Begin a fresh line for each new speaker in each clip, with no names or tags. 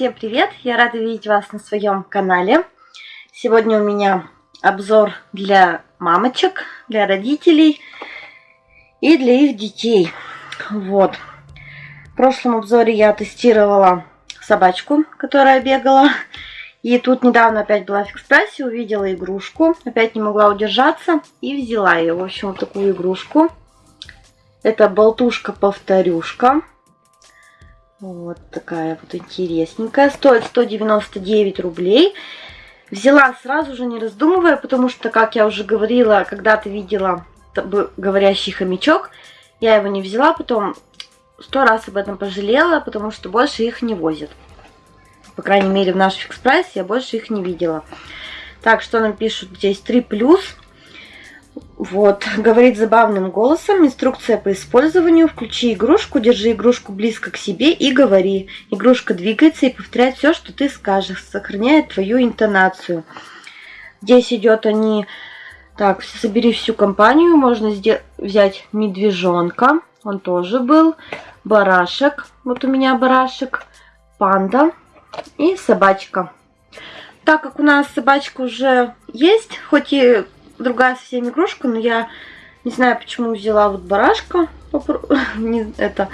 Всем привет! Я рада видеть вас на своем канале. Сегодня у меня обзор для мамочек, для родителей и для их детей. Вот. В прошлом обзоре я тестировала собачку, которая бегала. И тут недавно опять была в экспрессе, увидела игрушку. Опять не могла удержаться и взяла ее. В общем, вот такую игрушку. Это болтушка-повторюшка. Вот такая вот интересненькая. Стоит 199 рублей. Взяла сразу же, не раздумывая, потому что, как я уже говорила, когда-то видела говорящий хомячок. Я его не взяла, потом сто раз об этом пожалела, потому что больше их не возят. По крайней мере, в наш Fix Price я больше их не видела. Так, что нам пишут здесь? 3 плюс. Вот, говорит забавным голосом, инструкция по использованию, включи игрушку, держи игрушку близко к себе и говори. Игрушка двигается и повторяет все, что ты скажешь, сохраняет твою интонацию. Здесь идет они, так, собери всю компанию, можно взять медвежонка, он тоже был, барашек, вот у меня барашек, панда и собачка. Так как у нас собачка уже есть, хоть и другая совсем игрушка, но я не знаю, почему взяла вот барашка. Это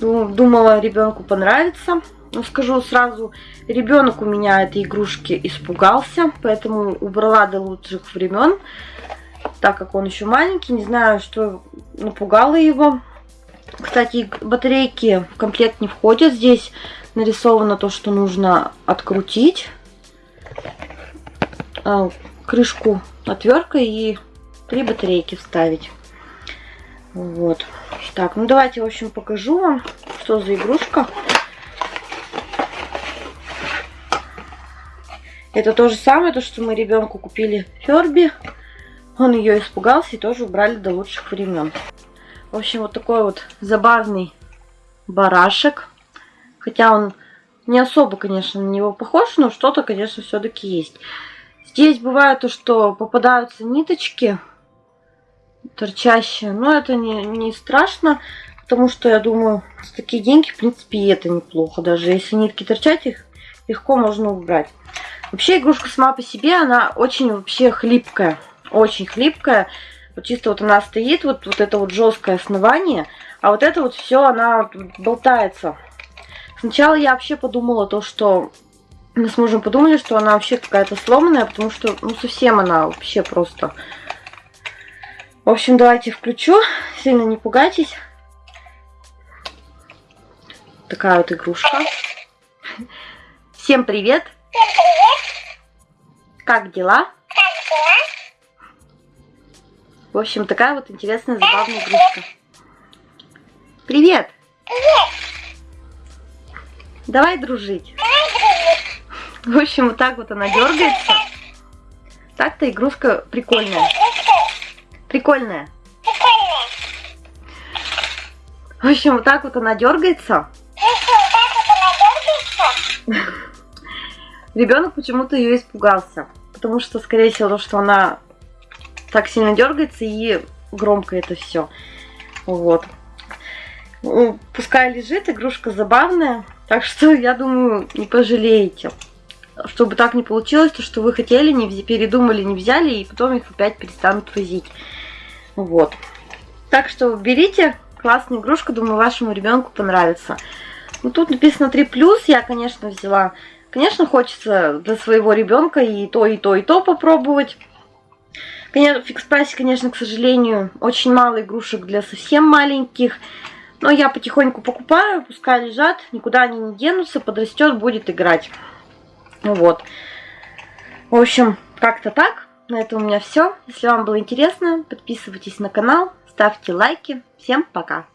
думала, ребенку понравится. Но скажу сразу, ребенок у меня этой игрушки испугался, поэтому убрала до лучших времен, так как он еще маленький. Не знаю, что напугало его. Кстати, батарейки в комплект не входят. Здесь нарисовано то, что нужно открутить а, крышку отверткой и три батарейки вставить. Вот. Так, ну давайте, в общем, покажу вам, что за игрушка. Это то же самое, то, что мы ребенку купили Ферби. Он ее испугался и тоже убрали до лучших времен. В общем, вот такой вот забавный барашек. Хотя он не особо, конечно, на него похож, но что-то, конечно, все-таки есть. Здесь бывает то, что попадаются ниточки торчащие, но это не, не страшно, потому что я думаю, с такие деньги, в принципе, и это неплохо. Даже если нитки торчать, их легко можно убрать. Вообще игрушка сама по себе, она очень вообще хлипкая, очень хлипкая. Вот чисто вот она стоит, вот, вот это вот жесткое основание, а вот это вот все, она болтается. Сначала я вообще подумала то, что мы с мужем подумали, что она вообще какая-то сломанная, потому что, ну, совсем она вообще просто... В общем, давайте включу. Сильно не пугайтесь. Такая вот игрушка. Всем привет! Как дела? В общем, такая вот интересная, забавная игрушка. Привет! Давай дружить. В общем, вот так вот она дергается. Так-то игрушка прикольная. Прикольная. В общем, вот так вот она дергается. Ребенок почему-то ее испугался. Потому что, скорее всего, то, что она так сильно дергается и громко это все. Вот. Ну, пускай лежит, игрушка забавная. Так что, я думаю, не пожалеете чтобы так не получилось, то, что вы хотели, не передумали, не взяли, и потом их опять перестанут возить. Вот. Так что берите, классная игрушка, думаю, вашему ребенку понравится. Ну, тут написано 3+, я, конечно, взяла. Конечно, хочется для своего ребенка и то, и то, и то попробовать. Конечно, в фикс-прайсе, конечно, к сожалению, очень мало игрушек для совсем маленьких. Но я потихоньку покупаю, пускай лежат, никуда они не денутся, подрастет, будет играть. Ну вот. В общем, как-то так. На этом у меня все. Если вам было интересно, подписывайтесь на канал, ставьте лайки. Всем пока!